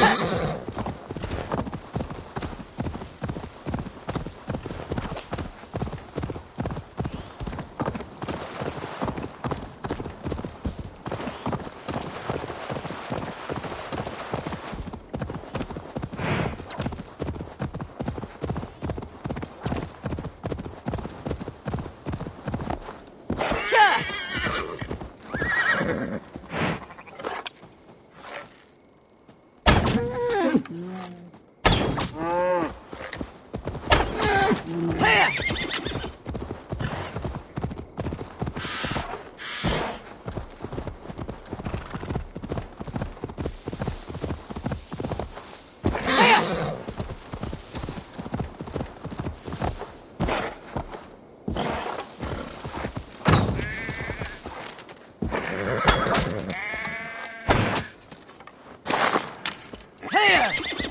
Ha ha ha! Here! Yeah.